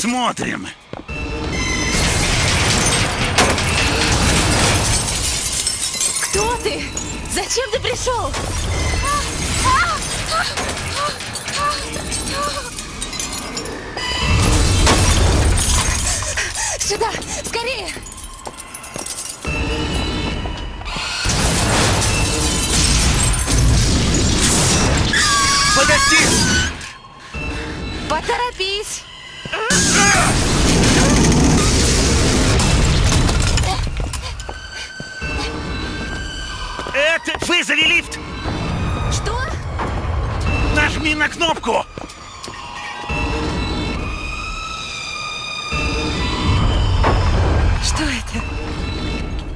Посмотрим. Кто ты? Зачем ты пришел? Сюда! Скорее! Подожди! Поторопись! Вызови лифт! Что? Нажми на кнопку! Что это?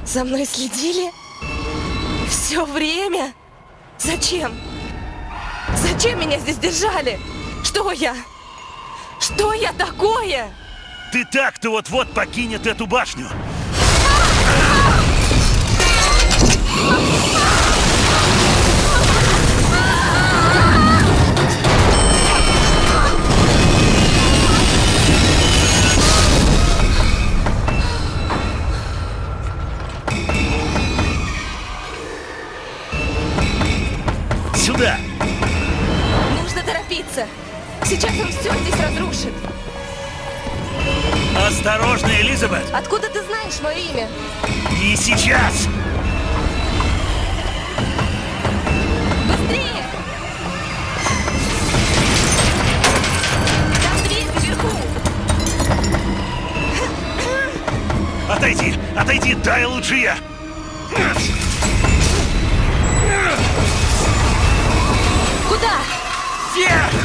За мной следили? Все время? Зачем? Зачем меня здесь держали? Что я? Что я такое? Ты так-то вот-вот покинет эту башню. Вверх!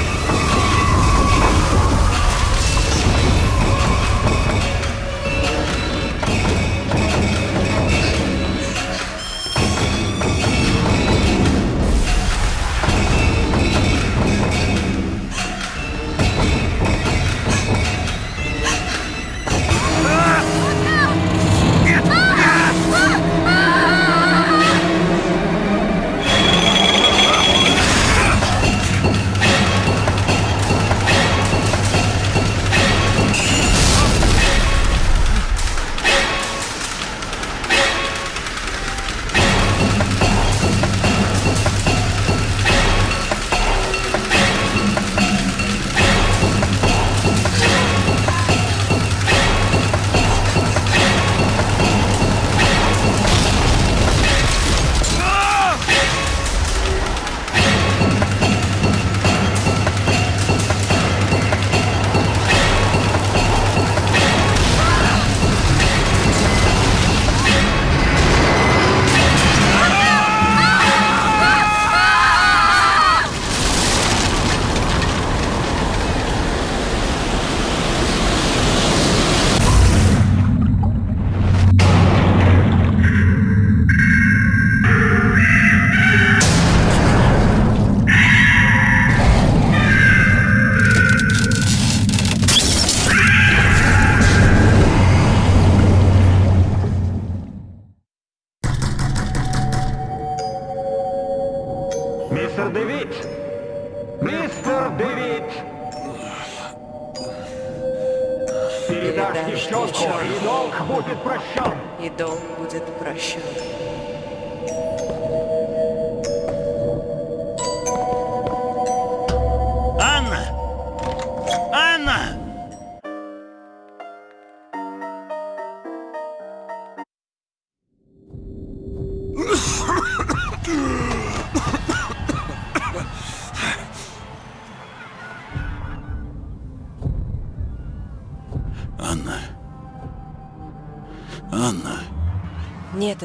И долг будет прощен. И долг будет прощен.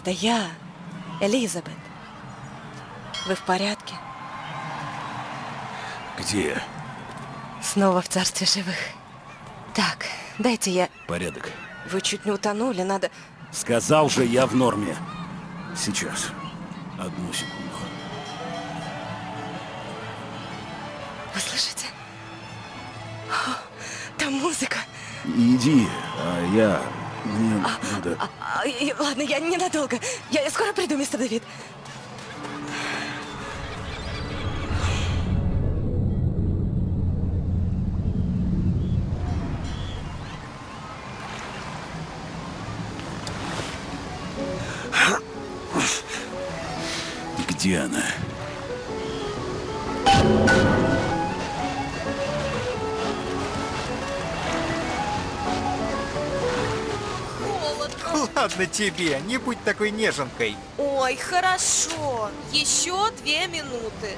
Это я, Элизабет. Вы в порядке? Где? Снова в царстве живых. Так, дайте я... Порядок. Вы чуть не утонули, надо... Сказал же я в норме. Сейчас. Одну секунду. Вы слышите? О, там музыка. Иди, а я... Мне надо. Ну а, а и, ладно, я ненадолго. Я, я скоро приду, мистер Давид. Где она? Ладно тебе, не будь такой неженкой. Ой, хорошо. Еще две минуты.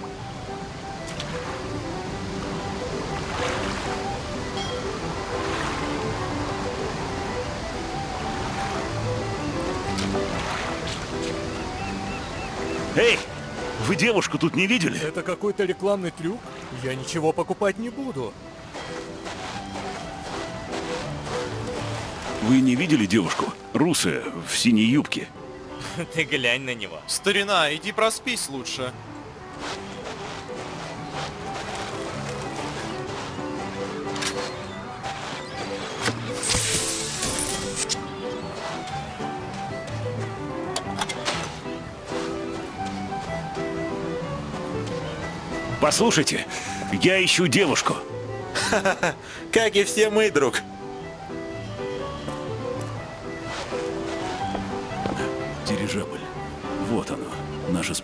Эй! Вы девушку тут не видели? Это какой-то рекламный трюк? Я ничего покупать не буду. Вы не видели девушку? Русая, в синей юбке. Ты глянь на него. Старина, иди проспись лучше. Послушайте, я ищу девушку. Как и все мы, друг.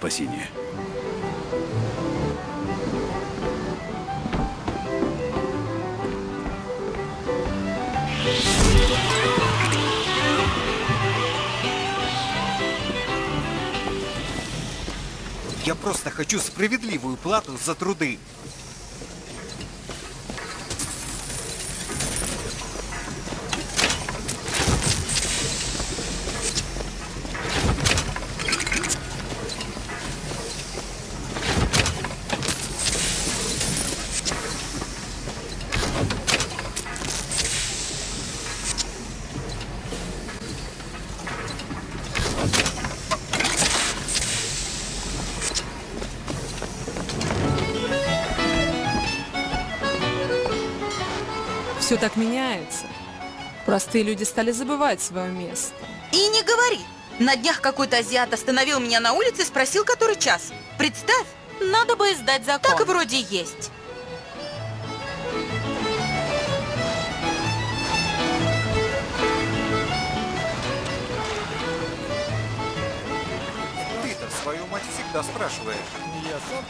Наше спасение. Я просто хочу справедливую плату за труды. Так меняется. Простые люди стали забывать свое место. И не говори. На днях какой-то азиат остановил меня на улице и спросил, который час. Представь, надо бы издать закон. Так и вроде есть. Ты-то свою мать всегда спрашиваешь. Я сам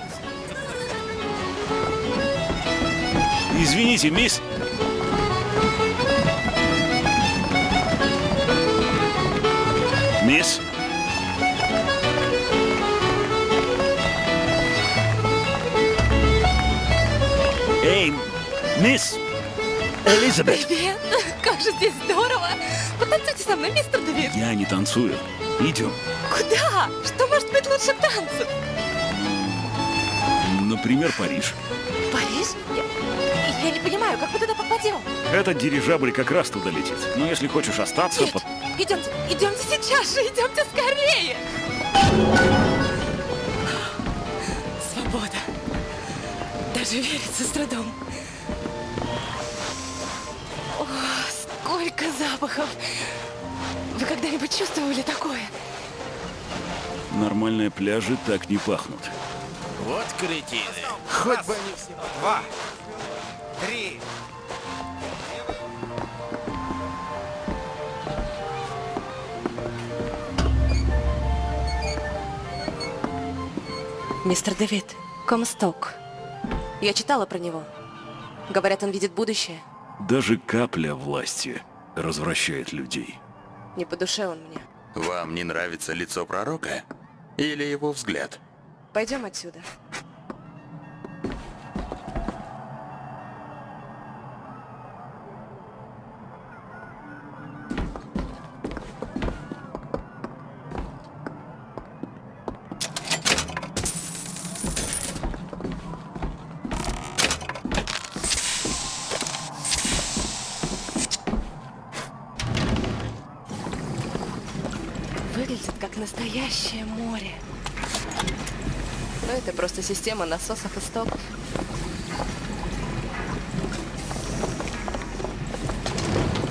Извините, мисс. Мисс? Мисс! Элизабет! Привет, как же здесь здорово. Потанцуйте со мной, мистер Давид. Я не танцую. Идем. Куда? Что может быть лучше танцев? Например, Париж. Париж? Я, я не понимаю, как мы туда попадем? Этот дирижабль как раз туда летит. Но если хочешь остаться, Нет, под- идемте, идемте сейчас же, идемте скорее. Свобода. Даже верится с трудом. Сколько запахов! Вы когда-нибудь чувствовали такое? нормальные пляжи так не пахнут. Вот кретины. Хоть бы они все... Два. Три. Мистер Дэвид, Комсток. Я читала про него. Говорят, он видит будущее. Даже капля власти развращает людей. Не по душе он мне. Вам не нравится лицо пророка? Или его взгляд? Пойдем отсюда. Настоящее море. Но это просто система насосов и стоков.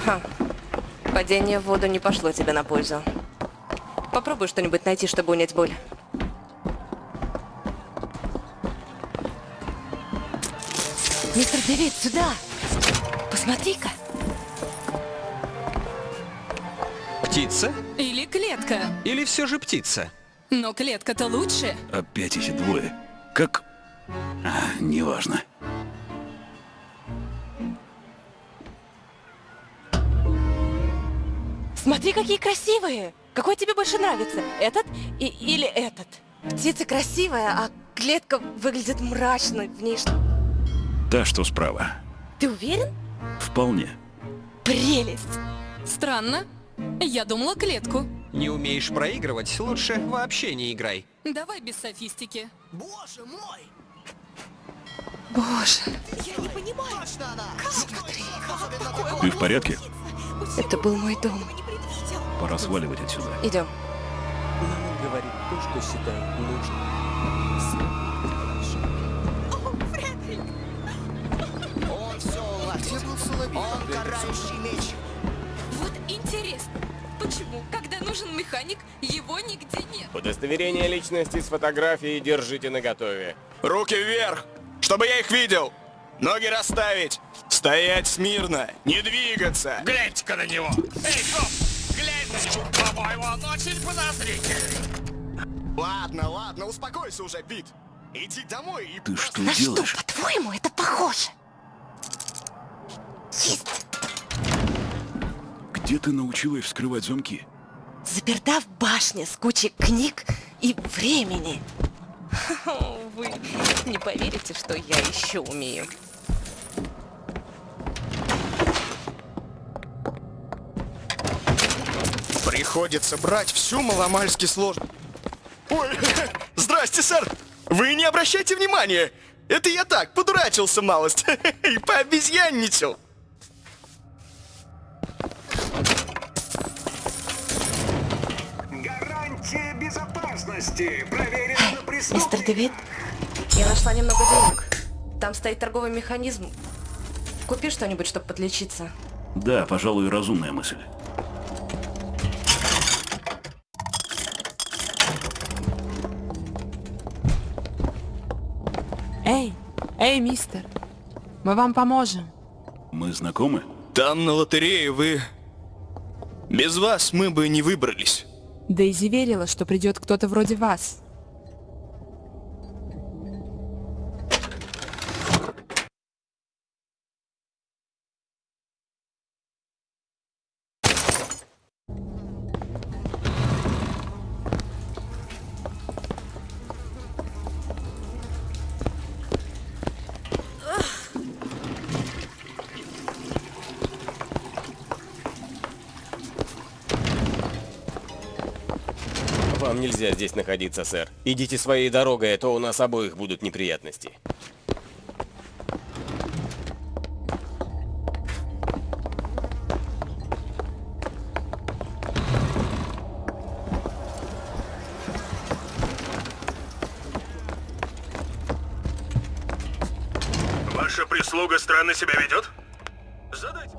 Ха. Падение в воду не пошло тебе на пользу. Попробуй что-нибудь найти, чтобы унять боль. Мистер Дэвид, сюда! Посмотри-ка! Птица? Или клетка. Или все же птица? Но клетка-то лучше. Опять эти двое. Как... А, неважно. Смотри, какие красивые! Какой тебе больше нравится? Этот и, или этот? Птица красивая, а клетка выглядит мрачной. В ней что? Та, что справа. Ты уверен? Вполне. Прелесть! Странно. Я думала клетку. Не умеешь проигрывать, лучше вообще не играй. Давай без софистики. Боже! Ты в порядке? Это был мой дом. Пора сваливать отсюда. Идем. Мама говорит то, что считает нужным. Вот интересно, почему, когда нужен механик, его нигде нет? Удостоверение личности с фотографией держите наготове. Руки вверх, чтобы я их видел. Ноги расставить. Стоять смирно, не двигаться. Гляньте-ка на него! Эй, коп! Глянь на него! По-моему, он очень подозрительный. Ладно, ладно, успокойся уже, Пит. Иди домой и... Ты что делаешь? по-твоему, это похоже? Где ты научилась вскрывать замки? Заперта в башне с кучей книг и времени. Вы не поверите, что я еще умею. Приходится брать всю маломальски сложно. Ой, здрасте, сэр. Вы не обращайте внимания. Это я так, подурачился малость. И пообезьянничал. Мистер Дэвид, я нашла немного денег. Там стоит торговый механизм. Купи что-нибудь, чтобы подлечиться. Да, пожалуй, разумная мысль. Эй, эй, мистер, мы вам поможем. Мы знакомы? Там на лотерее вы... Без вас мы бы не выбрались. Дейзи верила, что придет кто-то вроде вас. Здесь находиться, сэр. Идите своей дорогой, а то у нас обоих будут неприятности. Ваша прислуга странно себя ведет? Задайте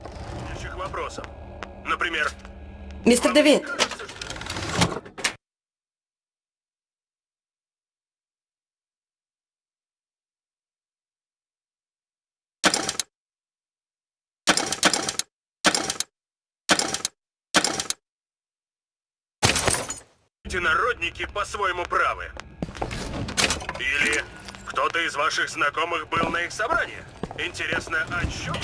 следующих вопросов. Например, Мистер Дэвид, эти народники по-своему правы. Или кто-то из ваших знакомых был на их собрании. Интересно, о чем?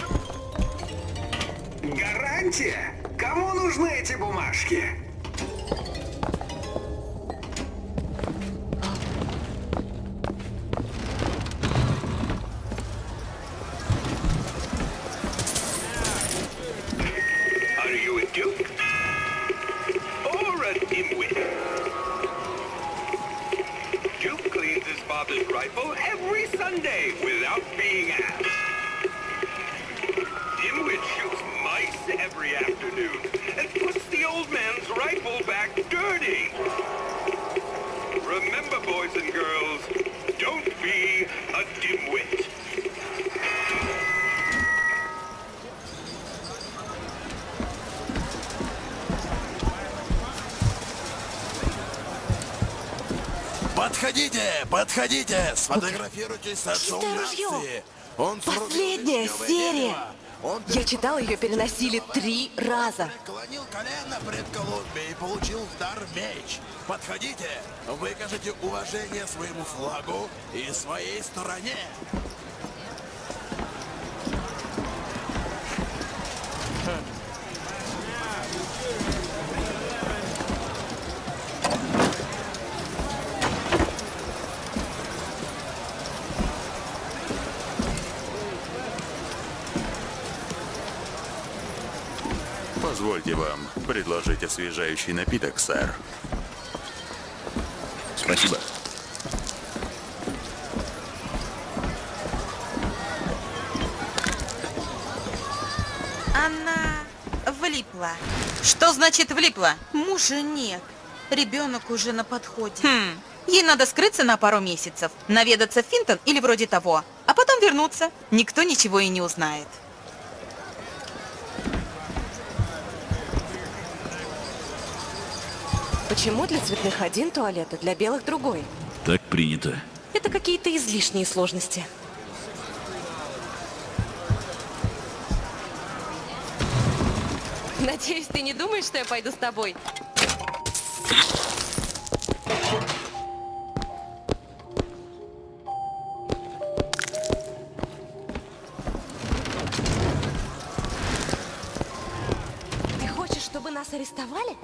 Гарантия? Кому нужны эти бумажки? Подходите, подходите, сфотографируйтесь с отцом нации. Он Последняя серия. Он Я читала, ее переносили три раза. преклонил колено пред Колумбией и получил дар меч. Подходите, выкажите уважение своему флагу и своей стороне. Позвольте вам предложить освежающий напиток, сэр. Спасибо. Она влипла. Что значит влипла? Мужа нет. Ребенок уже на подходе. Хм. Ей надо скрыться на пару месяцев, наведаться в Финтон или вроде того, а потом вернуться. Никто ничего и не узнает. Почему для цветных один туалет, а для белых другой? Так принято. Это какие-то излишние сложности. Надеюсь, ты не думаешь, что я пойду с тобой? Ты хочешь, чтобы нас арестовали?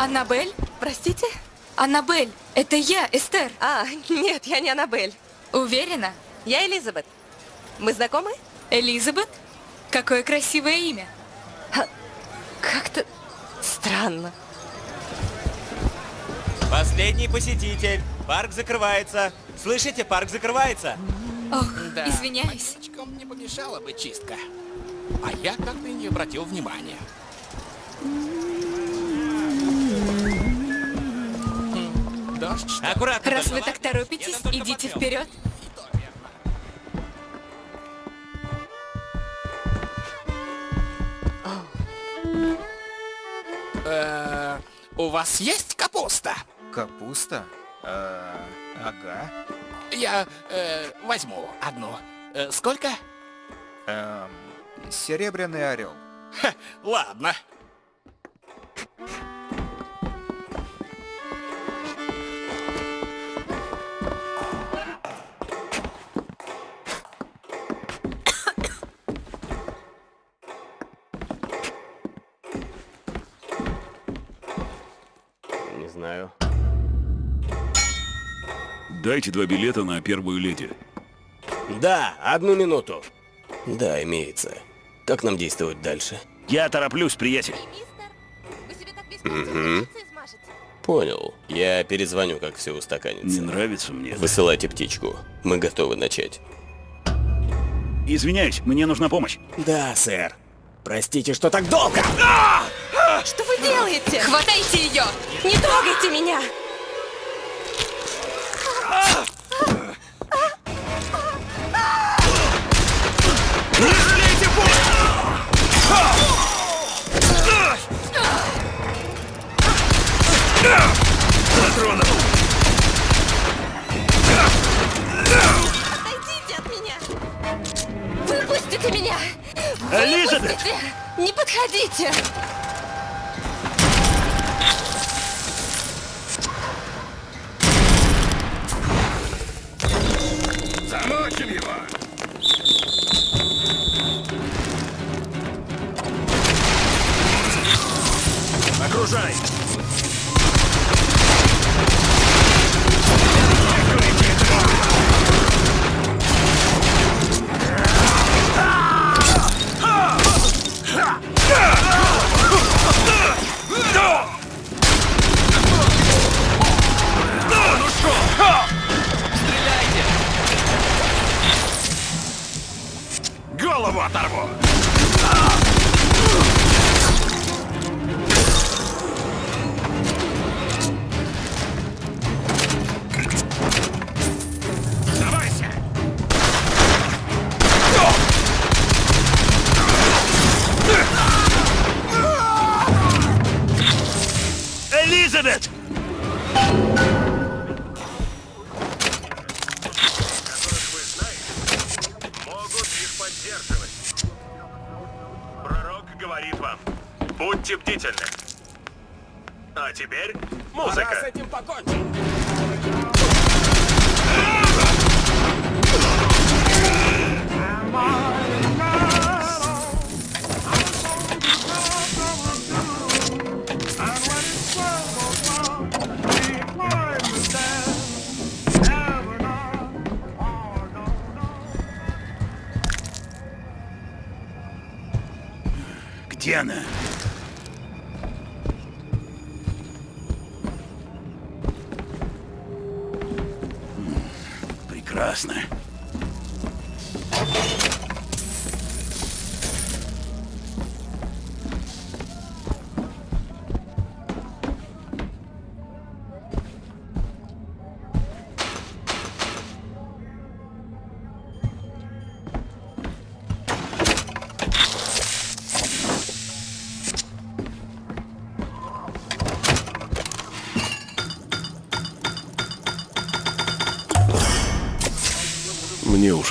Аннабель? Простите? Аннабель, это я, Эстер. А, нет, я не Аннабель. Уверена? Я Элизабет. Мы знакомы? Элизабет? Какое красивое имя. Как-то странно. Последний посетитель. Парк закрывается. Слышите, парк закрывается. Ох, Да, извиняюсь. Мальчикам не помешала бы чистка. А я как-то и не обратил внимания. Дождь? Аккуратно. Раз вы так торопитесь, идите вперед. Э, У вас есть капуста? Капуста? Э, ага. Я э, возьму одну. Сколько? Эм, серебряный орел. Ха, ладно. Знаю. Дайте два билета на первую леди. Да, одну минуту. Да, имеется. Как нам действовать дальше? Я тороплюсь, приятель. Вы себе так весь Мгм. Понял. Я перезвоню, как все устаканится. Не нравится мне. это. Высылайте птичку. Мы готовы начать. Извиняюсь, мне нужна помощь. Да, сэр. Простите, что так долго! Что вы делаете? Хватайте ее! Не трогайте меня!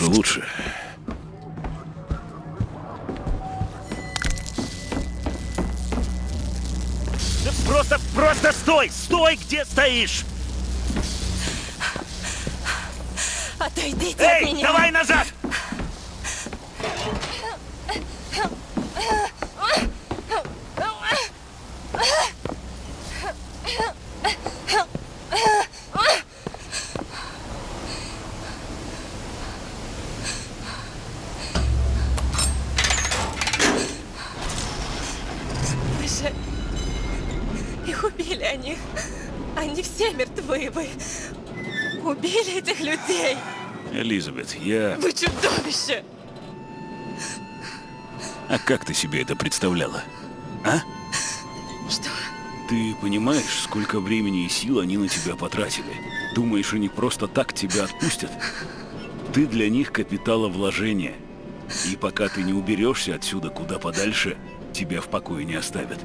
Лучше. Просто, просто стой! Стой, где стоишь! Отойдите Эй, от меня! давай назад! Вы же... Убили, они... Они все мертвы, вы... Убили этих людей! Элизабет, я... Вы чудовище! А как ты себе это представляла? А? Что? Ты понимаешь, сколько времени и сил они на тебя потратили? Думаешь, они просто так тебя отпустят? Ты для них капиталовложение. И пока ты не уберешься отсюда куда подальше, тебя в покое не оставят.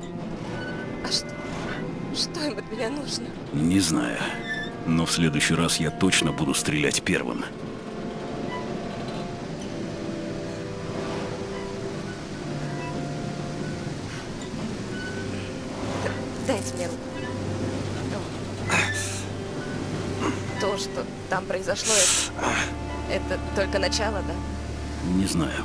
А что? Что им от меня нужно? Не знаю. Но в следующий раз я точно буду стрелять первым. Дайте мне руку. То, что там произошло, это, это только начало, да? Не знаю.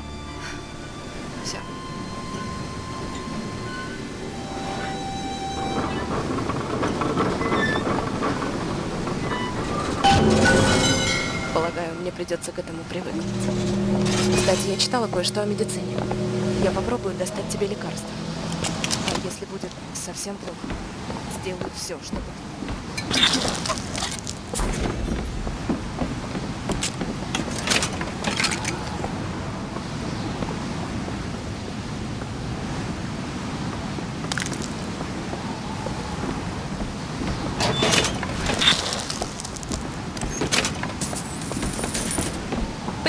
Придется к этому привыкнуть. Кстати, я читала кое-что о медицине. Я попробую достать тебе лекарство. А если будет совсем плохо, сделаю все, чтобы...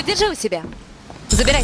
Подержи у себя. Забирай.